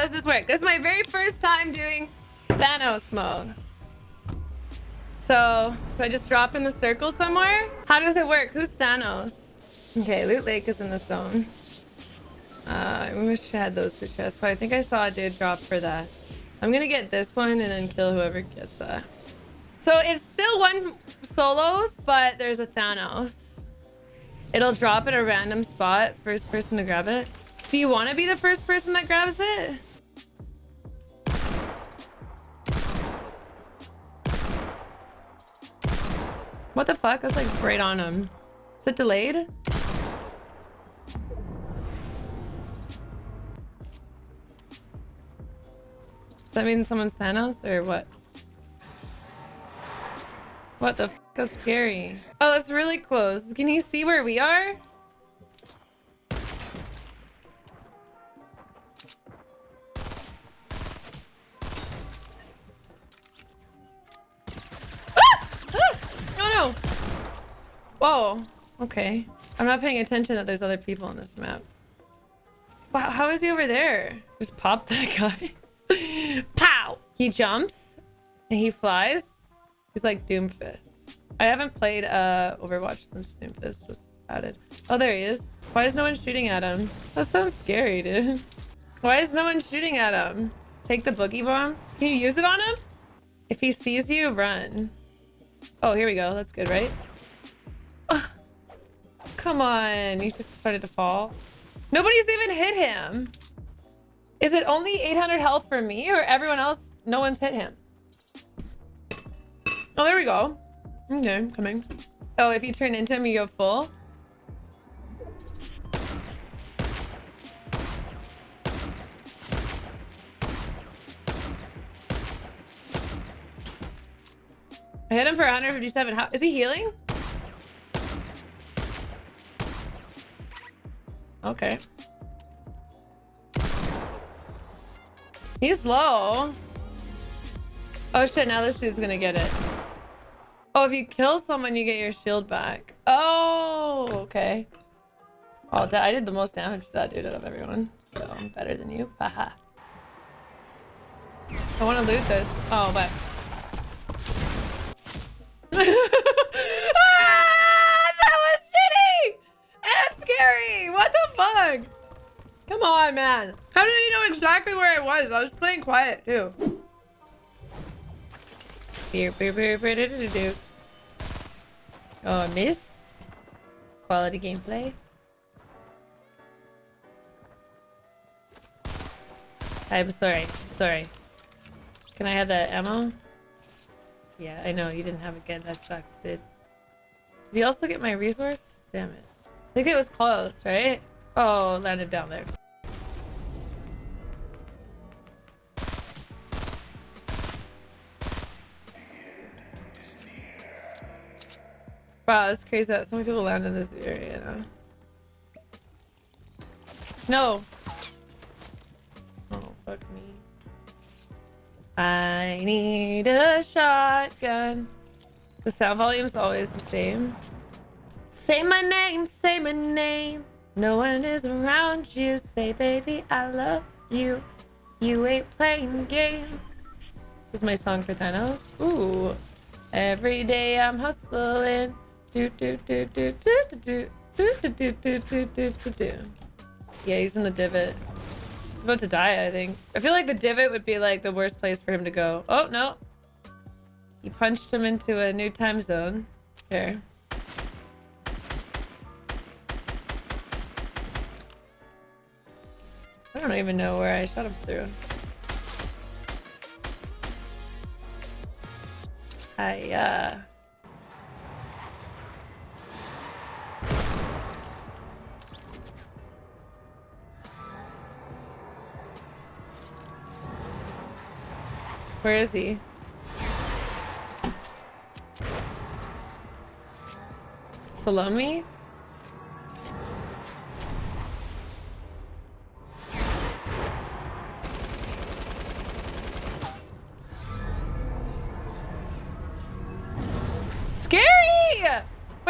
does this work? This is my very first time doing Thanos mode. So, do I just drop in the circle somewhere? How does it work? Who's Thanos? Okay, Loot Lake is in the zone. Uh, I wish I had those two chests, but I think I saw a dude drop for that. I'm gonna get this one and then kill whoever gets that. So it's still one solos, but there's a Thanos. It'll drop at a random spot. First person to grab it. Do you want to be the first person that grabs it? What the fuck? That's like right on him. Is it delayed? Does that mean someone's Thanos or what? What the f That's scary. Oh, that's really close. Can you see where we are? Whoa. Okay. I'm not paying attention that there's other people on this map. Wow, how is he over there? Just pop that guy. Pow! He jumps and he flies. He's like Doomfist. I haven't played uh Overwatch since Doomfist was added. Oh, there he is. Why is no one shooting at him? That sounds scary, dude. Why is no one shooting at him? Take the boogie bomb. Can you use it on him? If he sees you, run. Oh, here we go. That's good, right? Come on. You just started to fall. Nobody's even hit him. Is it only 800 health for me or everyone else? No one's hit him. Oh, there we go. Okay, coming. Oh, if you turn into him, you go full? I hit him for 157. How is he healing? Okay. He's low. Oh shit, now this dude's gonna get it. Oh, if you kill someone, you get your shield back. Oh, okay. Oh, I did the most damage to that dude out of everyone. So I'm better than you. Haha. I want to loot this. Oh, but... fuck? Come on, man. How did he know exactly where I was? I was playing quiet, too. Oh, I missed. Quality gameplay. I'm sorry. Sorry. Can I have that ammo? Yeah, I know. You didn't have it again. That sucks, dude. Did you also get my resource? Damn it. I think it was close, right? Oh, landed down there. Wow, that's crazy that so many people land in this area. No! Oh, fuck me. I need a shotgun. The sound volume is always the same. Say my name, say my name. No one is around you. Say, baby, I love you. You ain't playing games. This is my song for Thanos. Ooh. Every day I'm hustling. Do, do, do, do, do, do, do. Yeah, he's in the divot. He's about to die, I think. I feel like the divot would be like the worst place for him to go. Oh, no. He punched him into a new time zone. There. I don't even know where I shot him through. I, uh... Where is he? It's below me?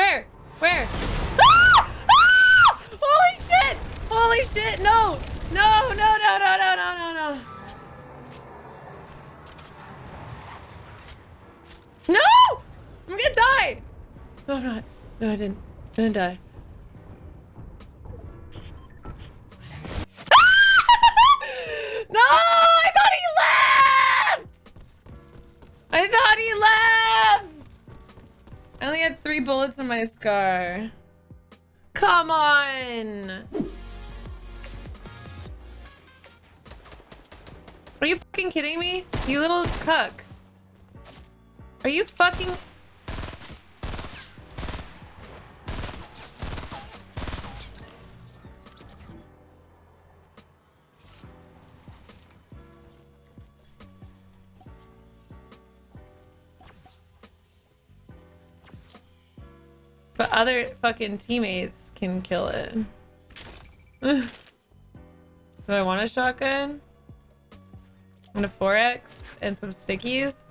Where? Where? Ah! Ah! Holy shit! Holy shit! No! No, no, no, no, no, no, no, no. No! I'm gonna die! No, I'm not. No, I didn't. I didn't die. Three bullets in my scar. Come on! Are you fucking kidding me? You little cuck. Are you fucking... But other fucking teammates can kill it. Do I want a shotgun? And a 4x and some stickies?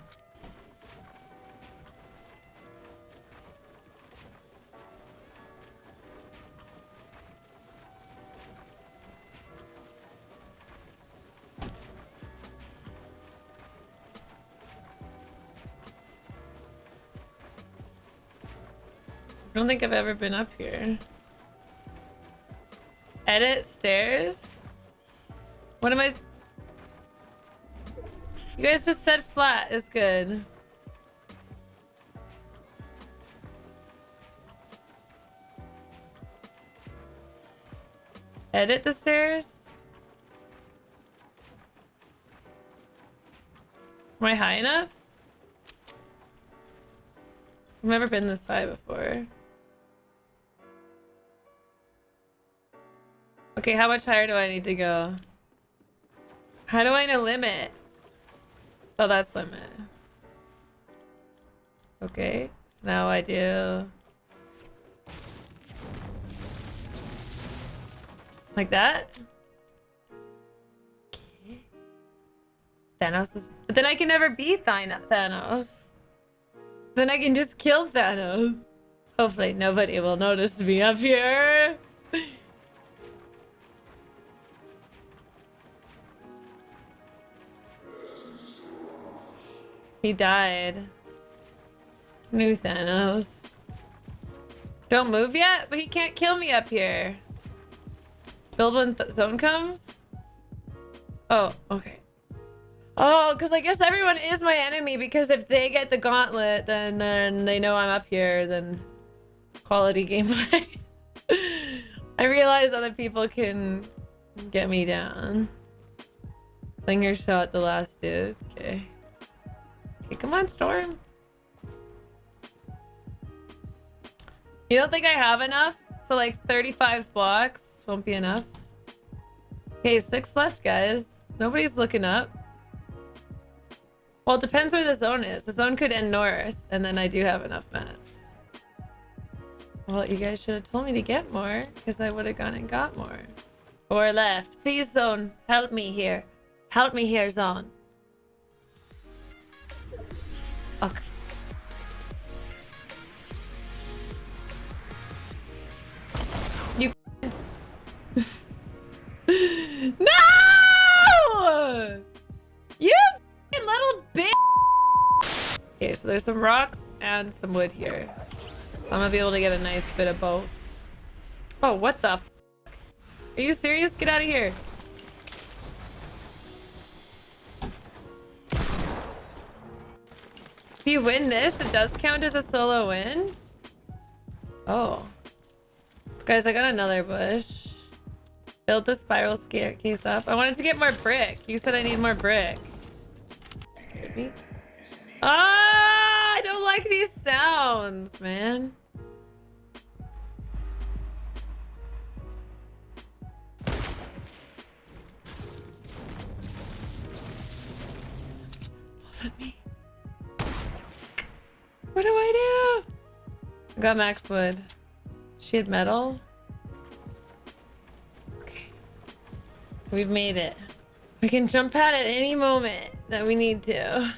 Don't think I've ever been up here. Edit stairs? What am I... You guys just said flat is good. Edit the stairs? Am I high enough? I've never been this high before. Okay, how much higher do I need to go? How do I know limit? Oh, that's limit. Okay, so now I do... Like that? Okay. Thanos is... But then I can never beat Thanos. Then I can just kill Thanos. Hopefully nobody will notice me up here. He died. New Thanos. Don't move yet? But he can't kill me up here. Build when zone comes? Oh, okay. Oh, because I guess everyone is my enemy because if they get the gauntlet, then, then they know I'm up here, then quality gameplay. I realize other people can get me down. Slinger shot the last dude. Okay. Come on, Storm. You don't think I have enough? So like 35 blocks won't be enough? Okay, six left, guys. Nobody's looking up. Well, it depends where the zone is. The zone could end north, and then I do have enough mats. Well, you guys should have told me to get more, because I would have gone and got more. Or left. Please, zone, help me here. Help me here, zone. No! You little bitch! Okay, so there's some rocks and some wood here. So I'm gonna be able to get a nice bit of both. Oh, what the Are you serious? Get out of here. If you win this, it does count as a solo win? Oh. Guys, I got another bush. Build the spiral staircase up. I wanted to get more brick. You said I need more brick. Scared me. Ah, I don't like these sounds, man. Was that me? What do I do? I got max wood. She had metal. We've made it. We can jump out at any moment that we need to.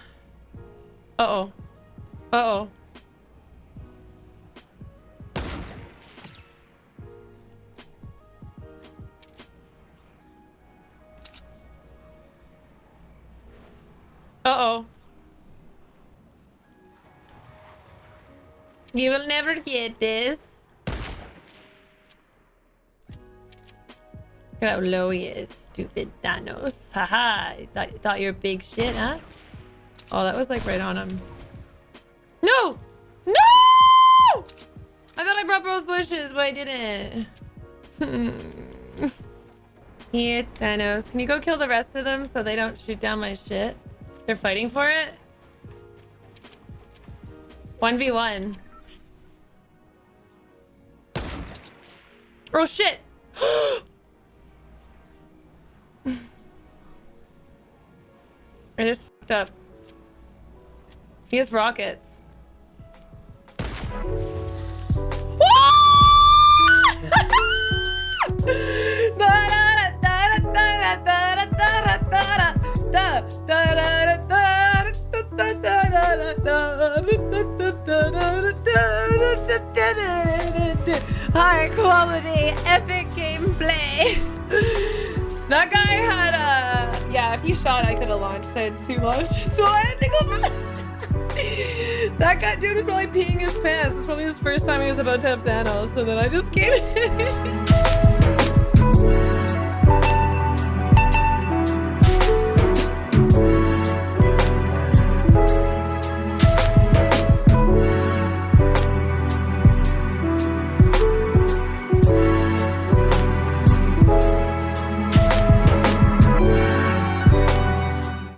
Uh-oh. Uh-oh. Uh-oh. You will never get this. Look at how low he is, stupid Thanos. Haha, thought, thought you're big shit, huh? Oh, that was like right on him. No! No! I thought I brought both bushes, but I didn't. Here, Thanos. Can you go kill the rest of them so they don't shoot down my shit? They're fighting for it? 1v1. Oh shit! Oh, I just fucked up. He has rockets. High quality, epic gameplay. that guy had a If he shot, I could have launched. I had two launches, so I had to go. that guy dude was probably peeing his pants. It's probably his first time he was about to have Thanos, and then I just came in.